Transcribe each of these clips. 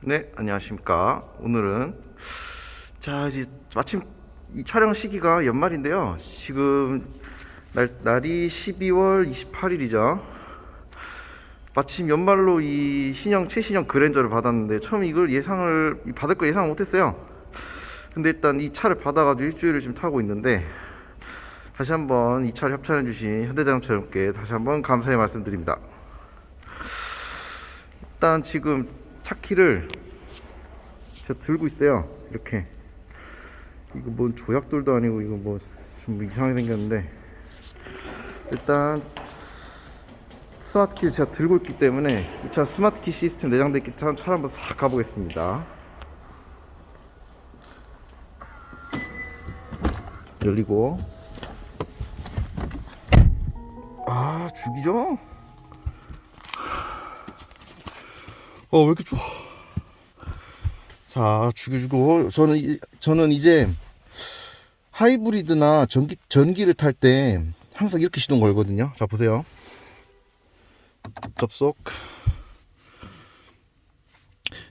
네, 안녕하십니까. 오늘은 자 이제 마침 이 촬영 시기가 연말인데요. 지금 날, 날이 12월 28일이죠. 마침 연말로 이 신형 최신형 그랜저를 받았는데 처음 이걸 예상을 받을 거 예상 못했어요. 근데 일단 이 차를 받아가지고 일주일을 지금 타고 있는데 다시 한번 이 차를 협찬해 주신 현대자동차님께 다시 한번 감사의 말씀드립니다. 일단 지금 차 키를 제가 들고 있어요. 이렇게 이거 뭔 조약돌도 아니고 이거 뭐 좀 이상하게 생겼는데 일단 스마트 키를 제가 들고 있기 때문에 이 차 스마트 키 시스템 내장되어 있기 때문에 차를 한번 싹 가보겠습니다. 열리고 아 죽이죠? 어 왜 이렇게 좋아? 자 죽여주고. 저는 이- 저는 이제 하이브리드나 전기 전기를 탈 때 항상 이렇게 시동 걸거든요. 자 보세요. 접속.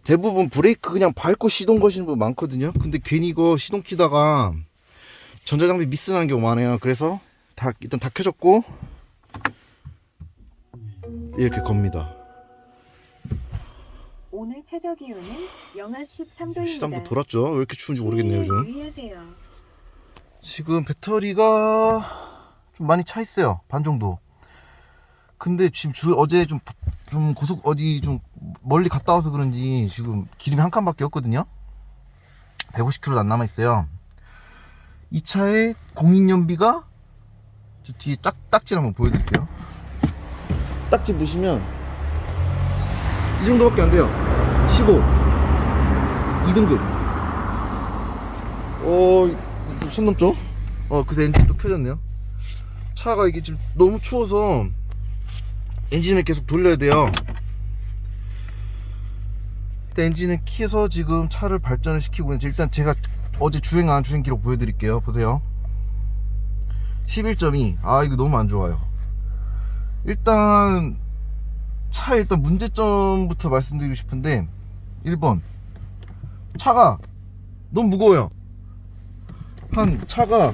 대부분 브레이크 그냥 밟고 시동 거시는 분 많거든요. 근데 괜히 이거 시동 키다가 전자장비 미스 나는 경우 많아요. 그래서 다 일단 다 켜졌고 이렇게 겁니다 오늘 최저 기온은 영하 13도입니다. 시상도 돌았죠? 왜 이렇게 추운지 모르겠네요 요즘. 유의하세요. 지금 배터리가 좀 많이 차 있어요 반 정도. 근데 지금 주 어제 좀, 좀 고속 어디 좀 멀리 갔다 와서 그런지 지금 기름이 한 칸밖에 없거든요. 150km 안 남아 있어요. 이 차의 공인연비가 저 뒤에 짝, 딱지를 한번 보여드릴게요. 딱지 보시면 이 정도밖에 안 돼요 15 2등급 어, 좀손 넘죠? 어, 그새 엔진도 켜졌네요. 차가 이게 지금 너무 추워서 엔진을 계속 돌려야 돼요. 일단 엔진을 키해서 지금 차를 발전을 시키고 있는지 일단 제가 어제 주행한 주행 기록 보여드릴게요. 보세요. 11.2. 아, 이거 너무 안 좋아요. 일단 차 일단 문제점부터 말씀드리고 싶은데 1번. 차가 너무 무거워요. 한 차가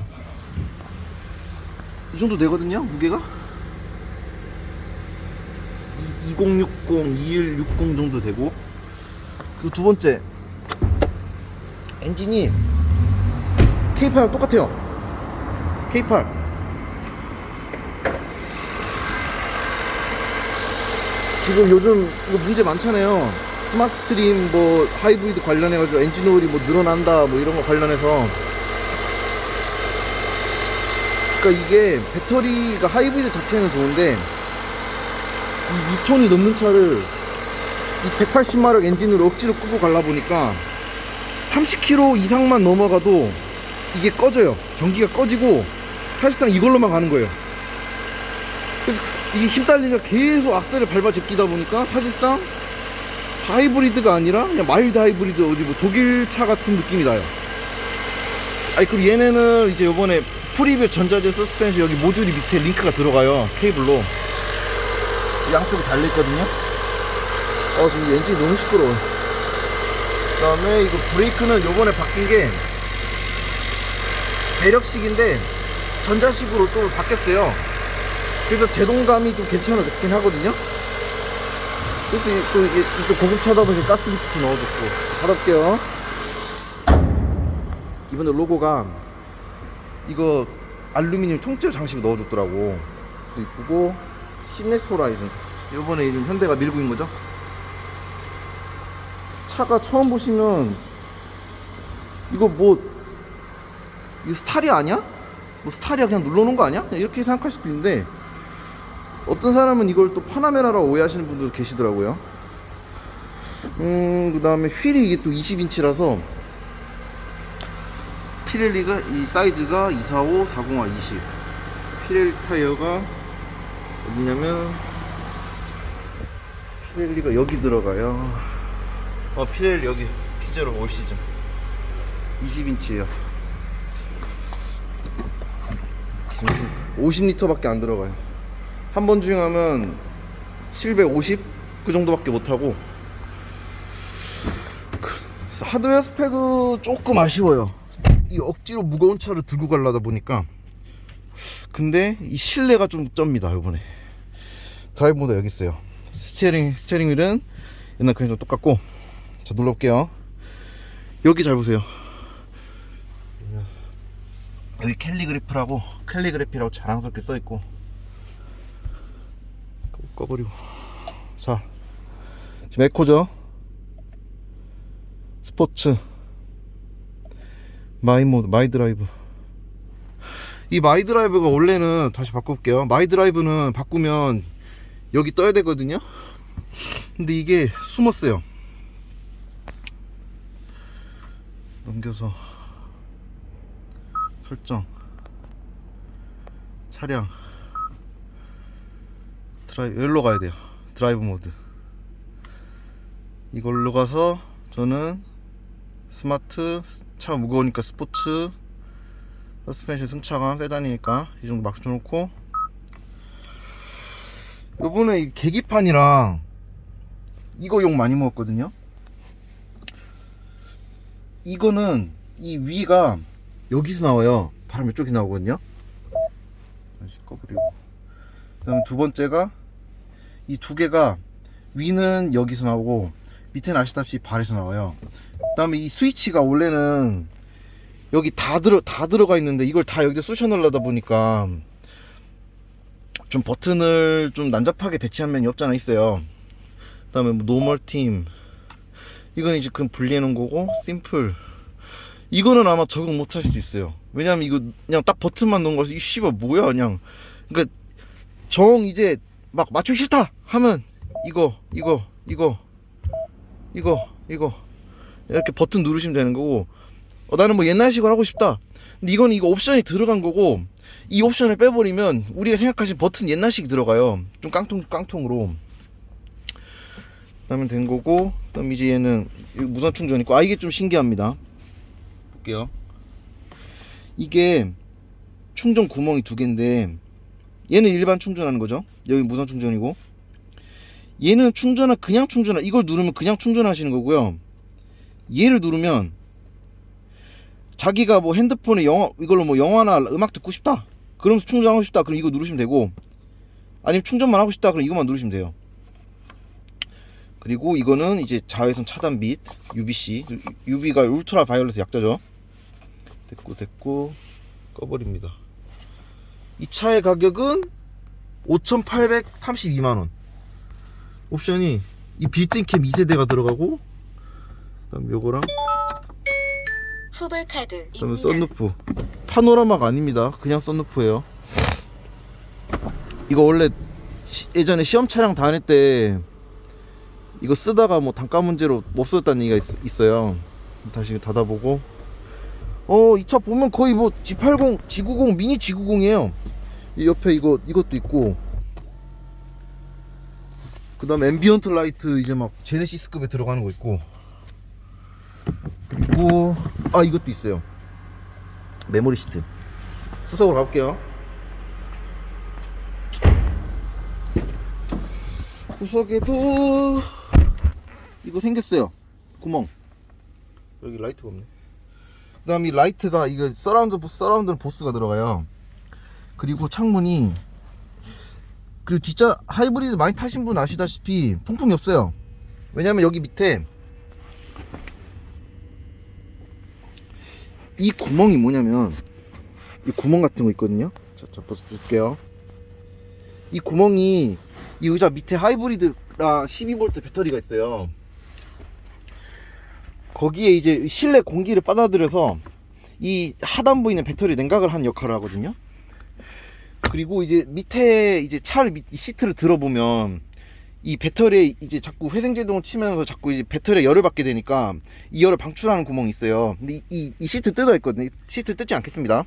이 정도 되거든요 무게가? 2060, 2160 정도 되고. 그리고 두 번째 엔진이 K8랑 똑같아요. K8 지금 요즘 이거 문제 많잖아요 스마트 스트림 뭐 하이브리드 관련해가지고 엔진 오일이 뭐 늘어난다 뭐 이런 거 관련해서 그러니까 이게 배터리가 하이브리드 자체는 좋은데 이 2톤이 넘는 차를 이 180마력 엔진으로 억지로 끌고 갈라 보니까 30km 이상만 넘어가도 이게 꺼져요. 전기가 꺼지고 사실상 이걸로만 가는 거예요. 이게 힘 딸리니까 계속 악셀을 밟아 제끼다 보니까 사실상 하이브리드가 아니라 그냥 mild 하이브리드 어디 뭐 독일 차 같은 느낌이 나요. 아니 그리고 얘네는 이제 요번에 preview 전자제어 suspension 여기 모듈이 밑에 링크가 들어가요 케이블로. 양쪽이 달려있거든요. 어 지금 엔진이 너무 시끄러워 그 다음에 이거 브레이크는 요번에 바뀐 게 배력식인데 전자식으로 또 바뀌었어요 그래서 제동감이 좀 괜찮아졌긴 하거든요. 그래서 이- 또 이게 또 고급차다 보니 gas lift 넣어줬고. 받아볼게요. 이번에 로고가 이거 알루미늄 통째로 장식을 넣어줬더라고. 또 이쁘고 시네스 호라이즌. 요번에 요즘 현대가 밀고 있는 거죠? 차가 처음 보시면 이거 뭐 이거 스타리 아니야? 뭐 스타리아 그냥 눌러놓은 거 아니야? 그냥 이렇게 생각할 수도 있는데 어떤 사람은 이걸 또 파나메라라고 오해하시는 분들도 계시더라고요. 음그 다음에 휠이 이게 또 20인치라서 피렐리가 이 사이즈가 245, 40화 20 피렐리 타이어가 어디냐면 피렐리가 여기 들어가요. 어 피렐리 여기 피제로 올 시즌 20인치에요. 50리터 밖에 안 들어가요 한 번 주행하면 750 그 정도밖에 못하고 하드웨어 스펙은 조금 아쉬워요. 이 억지로 무거운 차를 들고 가려다 보니까. 근데 이 실내가 좀 쩝니다, 요번에. 드라이브 모드 여기 있어요. steering, steering wheel은 옛날 그랜저랑 똑같고. 자, 눌러볼게요. 여기 잘 보세요. 여기 캘리그래프라고, 캘리그래피라고 자랑스럽게 써있고. 꺼버리고. 자, 지금 eco죠. 스포츠. my mode my drive. 이 my drive가 원래는 다시 바꿔볼게요. my drive는 바꾸면 여기 떠야 되거든요? 근데 이게 숨었어요. 넘겨서 설정. 차량 드라이브 여기로 가야 돼요. 드라이브 모드. 이걸로 가서 저는 스마트 차 무거우니까 스포츠 서스펜션 승차감 세단이니까 이 정도 막 쳐놓고. 요번에 이 계기판이랑 이거 욕 많이 먹었거든요. 이거는 이 위가 여기서 나와요. 바람 이쪽에서 나오거든요. 다시 꺼버리고. 그 다음에 두 번째가 이 두 개가 위는 여기서 나오고 밑에는 아시다시피 발에서 나와요. 그 다음에 이 스위치가 원래는 여기 다 들어 다 들어가 있는데 이걸 다 여기다 쑤셔 넣으려다 보니까 좀 버튼을 좀 난잡하게 배치한 면이 없잖아 있어요. 그 다음에 뭐 normal theme. 이건 이제 그냥 분리해 놓은 거고 simple. 이거는 아마 적응 못 할 수도 있어요. 왜냐면 이거 그냥 딱 버튼만 넣은 거라서 이 씨발 뭐야 그냥. 그러니까 정 이제 막 맞추기 싫다 하면 이거 이거 이거 이거 이거 이렇게 버튼 누르시면 되는 거고. 어, 나는 뭐 옛날식으로 하고 싶다. 근데 이건 이거 옵션이 들어간 거고 이 옵션을 빼버리면 우리가 생각하신 버튼 옛날식이 들어가요. 좀 깡통 깡통으로. 그다음에 된 거고 그다음 이제 얘는 무선 충전 있고. 아 이게 좀 신기합니다. 볼게요. 이게 충전 구멍이 두 개인데 얘는 일반 충전하는 거죠. 여기 무선 충전이고. 얘는 충전하 그냥 충전하 이걸 누르면 그냥 충전하시는 거고요. 얘를 누르면 자기가 뭐 핸드폰에 영화 이걸로 뭐 영화나 음악 듣고 싶다? 그럼 충전하고 싶다. 그럼 이거 누르시면 되고. 아니면 충전만 하고 싶다. 그럼 이것만 누르시면 돼요. 그리고 이거는 이제 자외선 차단 빛 UVC UV가 울트라 바이올렛 약자죠. 됐고 됐고. 꺼버립니다 이 차의 가격은 5,832만원. 옵션이 이 built-in cam 2세대가 들어가고 그다음 요거랑 후불 그다음에. 썬루프. 파노라마가 아닙니다. 그냥 썬루프예요. 이거 원래 시- 예전에 시험 차량 다닐 때 이거 쓰다가 뭐 단가 문제로 못 썼다는 얘기가 있, 어요. 다시 닫아보고 어 이 차 보면 거의 뭐 G80 G90 미니 G90이에요. 이 옆에 이거 이것도 있고. 그 다음에 ambient light 이제 막 제네시스급에 들어가는 거 있고. 그리고 아 이것도 있어요. 메모리 시트. 후석으로 가볼게요. 후석에도 이거 생겼어요. 구멍. 여기 라이트가 없네 그 다음 이 라이트가 이거 surround surround는 보스가 들어가요. 그리고 창문이 그리고 뒷자 하이브리드 많이 타신 분 아시다시피 통풍이 없어요. 왜냐면 여기 밑에 이 구멍이 뭐냐면 이 구멍 같은 거 있거든요. 자, 자 볼게요. 이 구멍이 이 의자 밑에 하이브리드랑 12V 배터리가 있어요 거기에 이제 실내 공기를 빨아들여서 이 하단부에 있는 배터리 냉각을 하는 역할을 하거든요 그리고 이제 밑에 이제 차를 밑, 이 시트를 들어보면 이 배터리에 이제 자꾸 회생제동을 치면서 자꾸 이제 배터리에 열을 받게 되니까 이 열을 방출하는 구멍이 있어요. 근데 이, 이, 이 시트 뜯어 있거든요. 이 시트 뜯지 않겠습니다.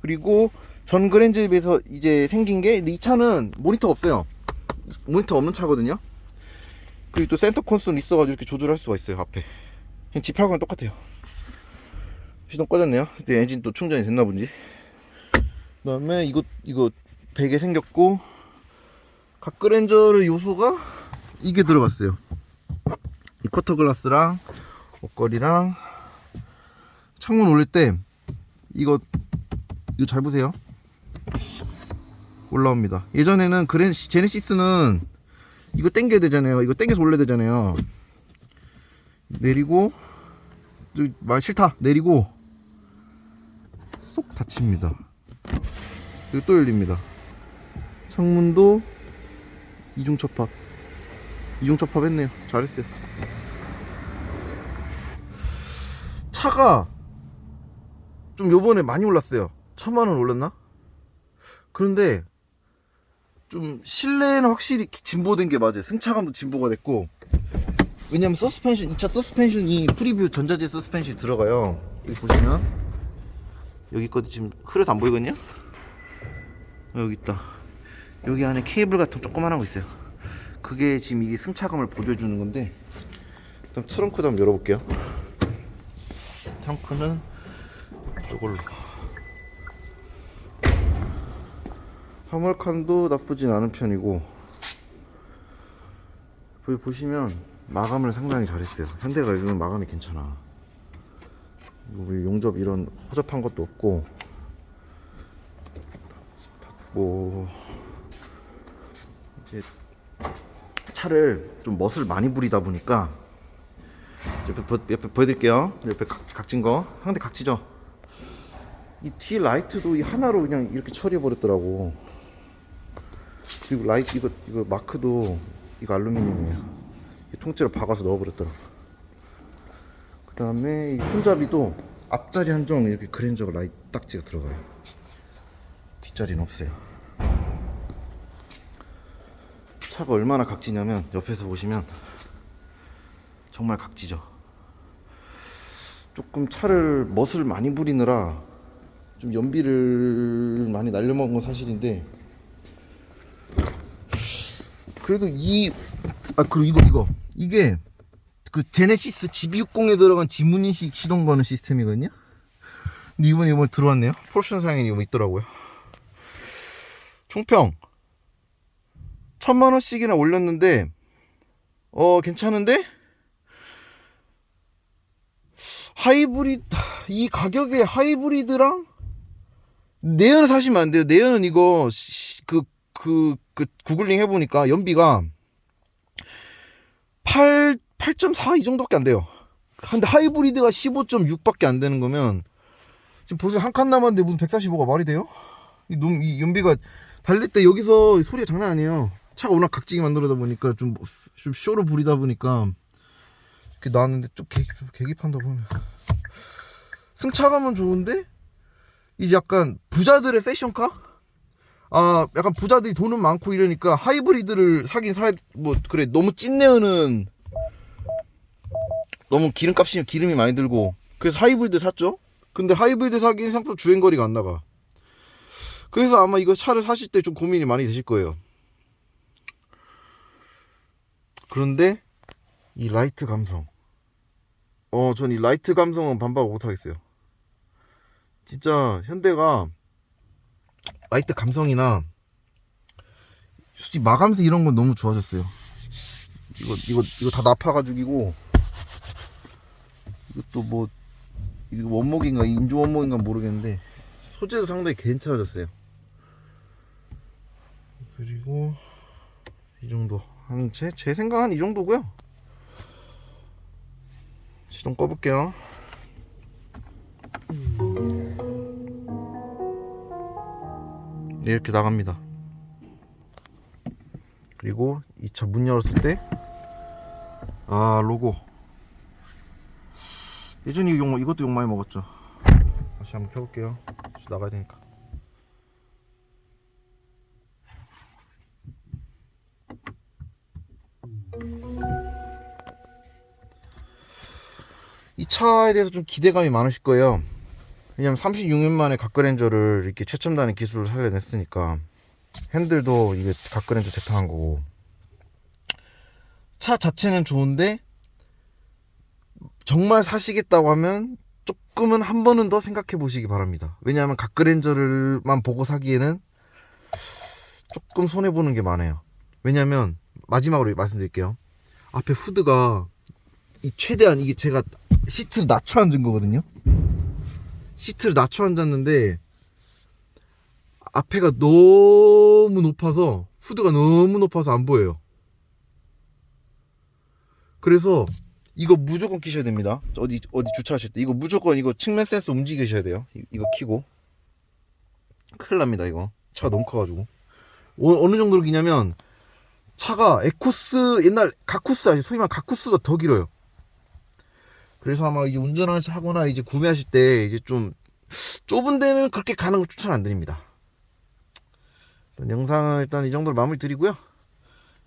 그리고 전 그랜저에 비해서 이제 생긴 게, 이 차는 모니터가 없어요. 모니터 없는 차거든요. 그리고 또 center console 있어가지고 이렇게 조절할 수가 있어요. 앞에. 그냥 G80랑 똑같아요. 시동 꺼졌네요. 근데 엔진 또 충전이 됐나 본지. 그 다음에 이거, 이거 베개 생겼고, 각그랜저의 요소가 이게 들어갔어요. 이 quarter glass랑 옷걸이랑 창문 올릴 때 이거 이거 잘 보세요 올라옵니다 예전에는 그랜 제네시스는 이거 당겨야 되잖아요 이거 당겨서 올려야 되잖아요 내리고 저, 말 싫다. 내리고 쏙 닫힙니다. 그리고 또 열립니다. 창문도 이중 접합. 이중 접합 했네요. 잘했어요. 차가 좀 요번에 많이 올랐어요. 천만원 올랐나? 그런데 좀 실내는 확실히 진보된 게 맞아요. 승차감도 진보가 됐고 왜냐면 서스펜션 이 차 서스펜션이 preview 전자제어 서스펜션이 들어가요. 여기 보시면. 여기 거도 지금 흐려서 안 보이거든요? 어, 여기 있다. 여기 안에 케이블 같은 조그만한 거 있어요. 그게 지금 이게 승차감을 보조해주는 건데 일단 트렁크도 한번 열어볼게요. 트렁크는 이걸로. 화물칸도 나쁘진 않은 편이고 여기 보시면 마감을 상당히 잘했어요. 현대가 이런 마감이 괜찮아. 뭐 용접 이런 허접한 것도 없고. 뭐 이제 차를 좀 멋을 많이 부리다 보니까 옆에, 보, 옆에 보여드릴게요. 옆에 각, 각진 거. 상대 각지죠? 이 뒤 라이트도 이 하나로 그냥 이렇게 처리해 버렸더라고. 그리고 라이트 이거 이거 마크도 이거 알루미늄이에요. 이 통째로 박아서 넣어버렸더라고. 그 다음에 이 손잡이도 앞자리 한정 이렇게 그랜저 라이트 딱지가 들어가요. 뒷자리는 없어요. 차가 얼마나 각지냐면 옆에서 보시면 정말 각지죠. 조금 차를 멋을 많이 부리느라 좀 연비를 많이 날려먹은 건 사실인데 그래도 이 아 그리고 이거 이거 이게 그 제네시스 GB60에 들어간 지문인식 시동 거는 시스템이거든요? 근데 이번에 이번에 들어왔네요. 폴옵션 사양이 이거 있더라고요. 총평. 천만 원씩이나 올렸는데 어 괜찮은데? 하이브리드 이 가격에 하이브리드랑 내연 사시면 안 돼요. 내연은 이거 그 그 그 구글링 해보니까 연비가 8 8.4 이 정도밖에 안 돼요 근데 하이브리드가 15.6밖에 안 되는 거면 지금 보세요 한 칸 남았는데 무슨 145가 말이 돼요? 이, 너무, 이 연비가 달릴 때 여기서 소리가 장난 아니에요 차가 워낙 각지게 만들어다 보니까 좀, 좀 쇼로 부리다 보니까 이렇게 나왔는데 좀 계, 좀 계기 판다 보면 승차감은 좋은데 이제 약간 부자들의 패션카? 아 약간 부자들이 돈은 많고 이러니까 하이브리드를 사긴 사야 뭐 그래. 너무 찐내어는 너무 기름값이 기름이 많이 들고. 그래서 하이브리드 샀죠? 근데 하이브리드 사기엔 생각보다 주행거리가 안 나가. 그래서 아마 이거 차를 사실 때 좀 고민이 많이 되실 거예요. 그런데 이 라이트 감성. 어 전 이 라이트 감성은 반박 못하겠어요. 진짜 현대가 라이트 감성이나 솔직히 마감새 이런 건 너무 좋아졌어요. 이거 이거 이거 다 나파가지고 이것도 뭐 이거 원목인가 인조 원목인가 모르겠는데 소재도 상당히 괜찮아졌어요. 그리고 이 정도 한 제 제 생각은 이 정도고요. 시동 꺼볼게요 이렇게 나갑니다. 그리고 이 차 문 열었을 때 아 로고. 예전에 용, 이것도 욕 많이 먹었죠? 다시 한번 켜볼게요. 나가야 되니까. 이 차에 대해서 좀 기대감이 많으실 거예요 왜냐면 36년 만에 각그랜저를 이렇게 최첨단의 기술을 살려냈으니까 핸들도 이게 각그랜저 제타한 거고. 차 자체는 좋은데 정말 사시겠다고 하면 조금은 한 번은 더 생각해 보시기 바랍니다. 왜냐하면 각그랜저를만 보고 사기에는 조금 손해 보는 게 많아요. 왜냐하면 마지막으로 말씀드릴게요. 앞에 후드가 이 최대한 이게 제가 시트를 낮춰 앉은 거거든요. 시트를 낮춰 앉았는데 앞에가 너무 높아서 후드가 너무 높아서 안 보여요. 그래서 이거 무조건 끼셔야 됩니다. 어디 어디 주차하실 때 이거 무조건 이거 측면 센서 움직이셔야 돼요. 이- 이거 키고 큰일 납니다 이거 차가 너무 커가지고 어, 어느 정도로 기냐면 차가 에코스 옛날 가쿠스 아시 소위 말하는 가쿠스보다 더 길어요. 그래서 아마 이제 운전하거나 이제 구매하실 때 이제 좀 좁은 데는 그렇게 가는 거 추천 안 드립니다. 일단 영상은 일단 이 정도로 마무리 드리고요.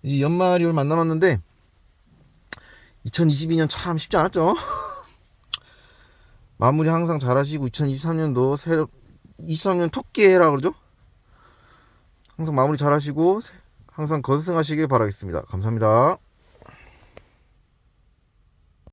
이제 연말이 얼마 안 남았는데 2022년 참 쉽지 않았죠? 마무리 항상 잘 하시고 2023년도 새로 23년 토끼해라 그러죠? 항상 마무리 잘 하시고 항상 건승하시길 바라겠습니다. 감사합니다.